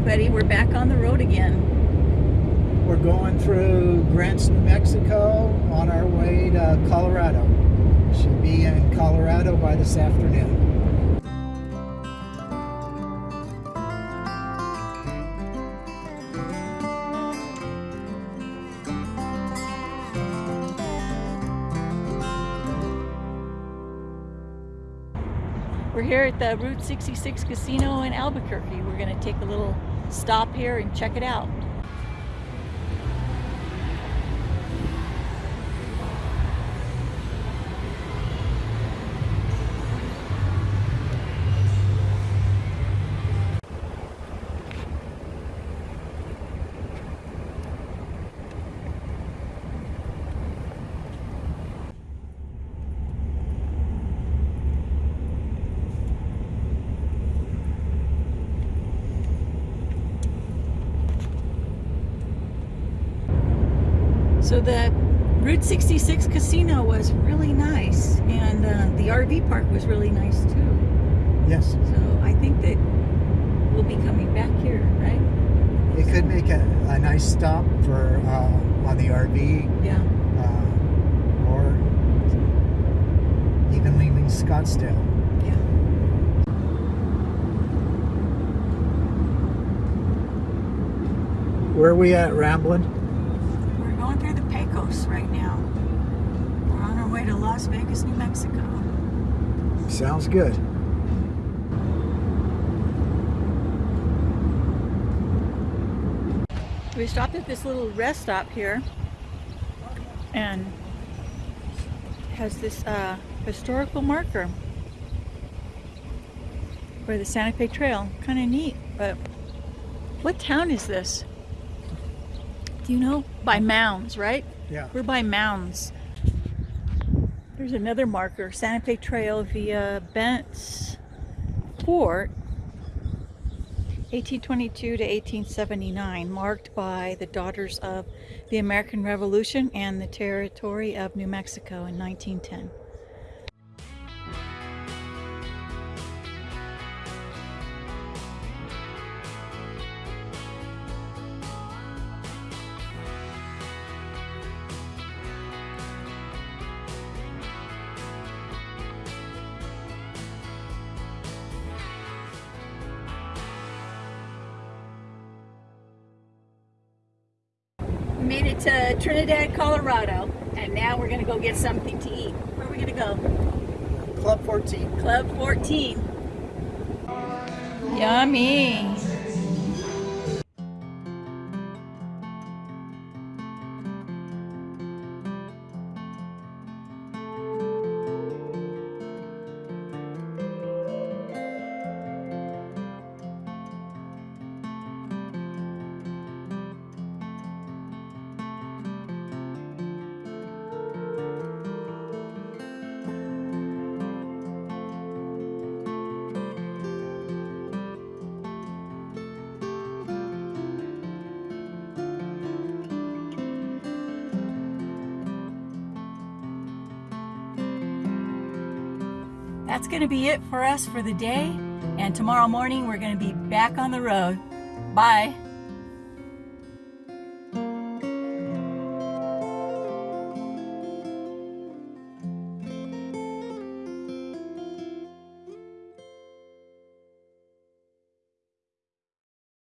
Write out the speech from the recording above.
everybody. We're back on the road again. We're going through Grants, New Mexico on our way to Colorado. Should be in Colorado by this afternoon. We're here at the Route 66 Casino in Albuquerque. We're going to take a little stop here and check it out. So the Route 66 casino was really nice and uh, the RV park was really nice too. Yes, So I think that we'll be coming back here, right? it could make a, a nice stop for uh, on the RV Yeah. uh, or even leaving Scottsdale. Yeah. Where are we at, Ramblin'? We're going through the Pecos right now. We're on our way to Las Vegas, New Mexico. Sounds good. We stopped at this little rest stop here and has this uh, historical marker for the Santa Fe Trail. Kind of neat, but what town is this? You know? By Mounds, right? Yeah. We're by Mounds. There's another marker, Santa Fe Trail via Bent's Fort, 1822 to 1879, marked by the Daughters of the American Revolution and the territory of New Mexico in 1910. Made it to Trinidad, Colorado, and now we're gonna go get something to eat. Where are we gonna go? Club 14. Club 14. Yummy. That's going to be it for us for the day. And tomorrow morning, we're going to be back on the road. Bye.